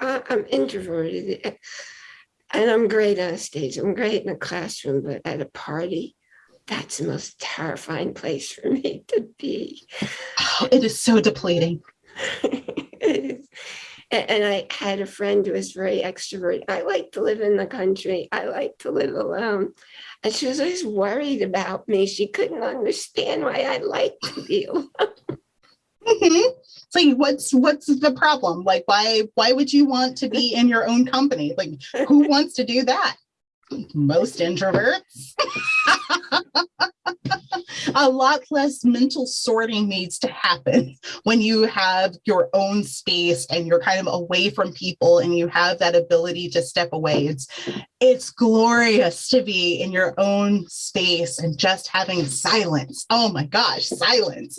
I- I'm introverted and I'm great on stage. I'm great in a classroom, but at a party, that's the most terrifying place for me to be. Oh, it is so depleting. It is. A- And I had a friend who was very extroverted. I like to live in the country. I like to live alone. And she was always worried about me. She couldn't understand why I like to be alone. Mhm. It's like, what's what's the problem? Like, why why would you want to be in your own company? Like, who wants to do that? Most introverts. A lot less mental sorting needs to happen when you have your own space and you're kind of away from people and you have that ability to step away. It's it's glorious to be in your own space and just having silence. Oh my gosh, silence